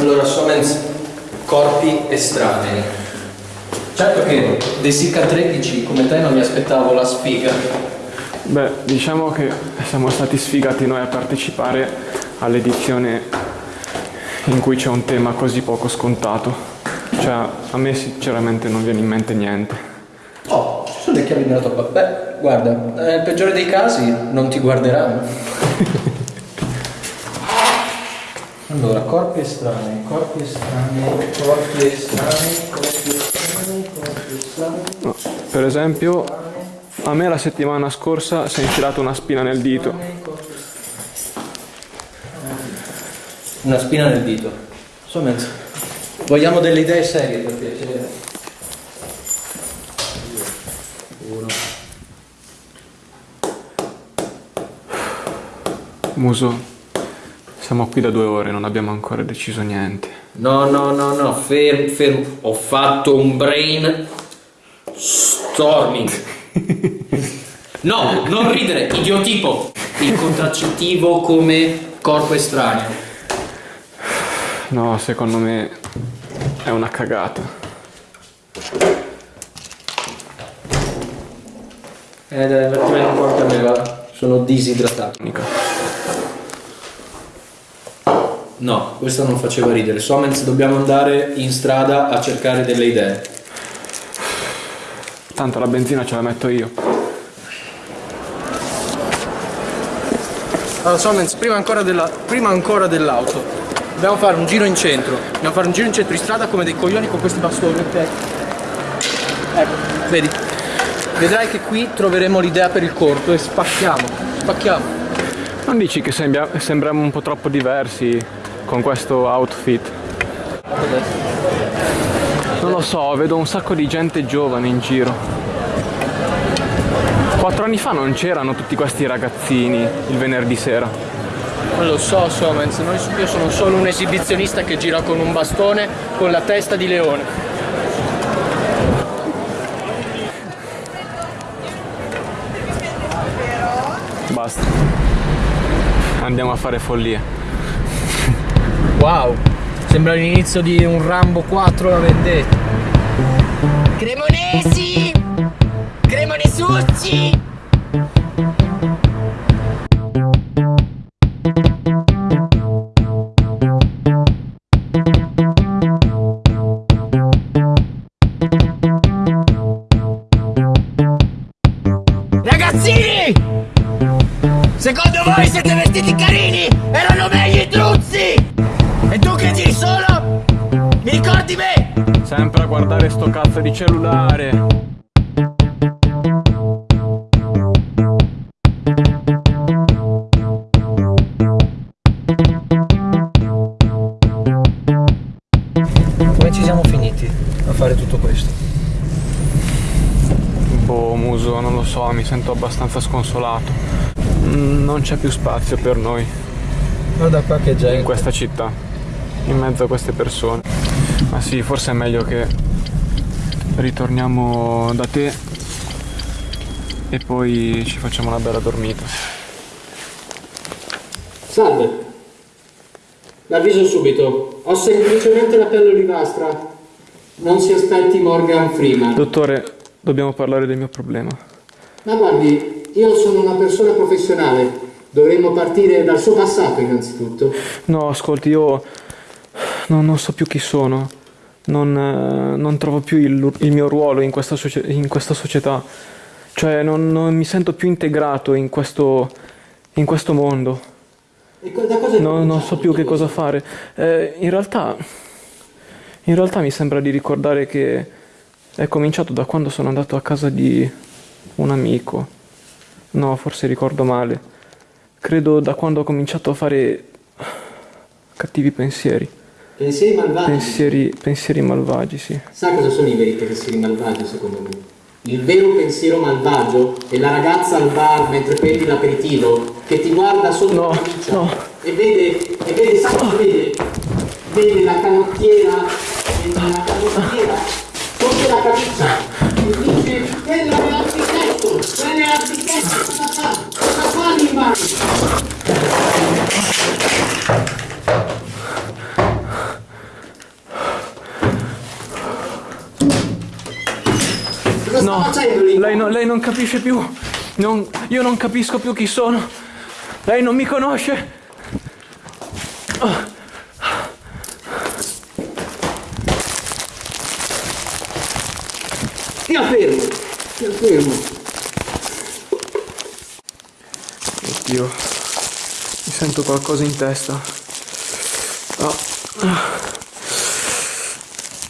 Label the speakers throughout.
Speaker 1: Allora, Somens, corpi estranei. Certo che dei Sica 13 come te non mi aspettavo la sfiga.
Speaker 2: Beh, diciamo che siamo stati sfigati noi a partecipare all'edizione in cui c'è un tema così poco scontato. Cioè, a me sinceramente non viene in mente niente.
Speaker 1: Oh, ci sono le chiavi della tua Beh, guarda, nel peggiore dei casi non ti guarderanno. allora, corpi estranei, corpi estranei, corpi estranei, corpi estranei, corpi estranei.
Speaker 2: No, per esempio, a me la settimana scorsa si è infilata una spina nel dito.
Speaker 1: Una spina nel dito. Insomma, vogliamo delle idee serie per piacere. Uno.
Speaker 2: Muso, siamo qui da due ore, non abbiamo ancora deciso niente.
Speaker 1: No, no, no, no, fermo, fermo. Ho fatto un brain storming. No, non ridere, idiotipo. Il contraccettivo come corpo estraneo.
Speaker 2: No, secondo me è una cagata.
Speaker 1: Eh dai, un po' a me, va. Sono disidratato.
Speaker 2: Mica.
Speaker 1: No, questo non faceva ridere. Somens, dobbiamo andare in strada a cercare delle idee.
Speaker 2: Tanto la benzina ce la metto io.
Speaker 1: Allora, Somens, prima ancora, della, prima ancora dell'auto, dobbiamo fare un giro in centro. Dobbiamo fare un giro in centro di strada come dei coglioni con questi bastoni, ok? Ecco, vedi? Vedrai che qui troveremo l'idea per il corto e spacchiamo, spacchiamo.
Speaker 2: Non dici che sembra- sembriamo un po' troppo diversi con questo outfit? Non lo so, vedo un sacco di gente giovane in giro. Quattro anni fa non c'erano tutti questi ragazzini il venerdì sera.
Speaker 1: Non lo so, Somens, noi- io sono solo un esibizionista che gira con un bastone con la testa di leone.
Speaker 2: Basta. Andiamo a fare follie.
Speaker 1: Wow, sembra l'inizio di un Rambo 4 la vendetta.
Speaker 3: Cremonesi! Cremonesucci! Ragazzini! Secondo voi siete vestiti carini? Erano meglio i truzzi!
Speaker 2: Sempre a guardare sto cazzo di cellulare.
Speaker 1: Come ci siamo finiti a fare tutto questo?
Speaker 2: Boh, muso, non lo so, mi sento abbastanza sconsolato. Mm, Non c'è più spazio per noi
Speaker 1: Guarda qua che
Speaker 2: in
Speaker 1: gente.
Speaker 2: questa città, in mezzo a queste persone. Ma sì, forse è meglio che ritorniamo da te e poi ci facciamo una bella dormita.
Speaker 4: Salve. L'avviso subito. Ho semplicemente la pelle olivastra. Non si aspetti Morgan Freeman.
Speaker 2: Dottore, dobbiamo parlare del mio problema.
Speaker 4: Ma guardi, io sono una persona professionale. Dovremmo partire dal suo passato innanzitutto.
Speaker 2: No, ascolti, io non, non so più chi sono, non, eh, non trovo più il, il mio ruolo in questa, in questa società, cioè non, non mi sento più integrato in questo, in questo mondo, No- non so più che cosa fare. Eh, in, realtà, in realtà mi sembra di ricordare che è cominciato da quando sono andato a casa di un amico. No, forse ricordo male. Credo da quando ho cominciato a fare cattivi pensieri.
Speaker 4: Pensieri malvagi.
Speaker 2: Pensieri, pensieri malvagi, sì.
Speaker 4: Sa cosa sono i veri pensieri malvagi secondo me? Il vero pensiero malvagio è la ragazza al bar mentre prendi l'aperitivo che ti guarda sotto
Speaker 2: No,
Speaker 4: la camicia
Speaker 2: no.
Speaker 4: e vede, e vede, sa? Vede
Speaker 2: Lei, no- lei non capisce più. Non- io non capisco più chi sono. Lei non mi conosce.
Speaker 4: Stia fermo, stia fermo.
Speaker 2: Oddio. Mi sento qualcosa in testa. Ah.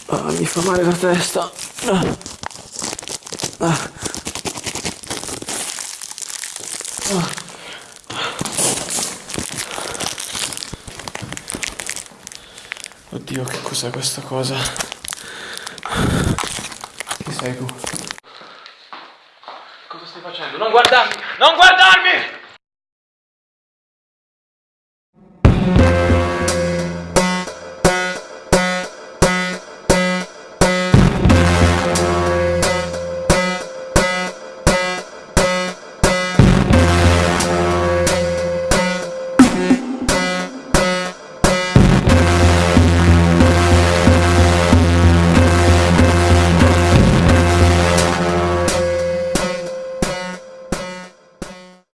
Speaker 2: Ah, mi fa male la testa. Ah. Ah. Oddio, che cos'è questa cosa? Chi sei tu? Cosa stai facendo? Non guardarmi! Non guardarmi!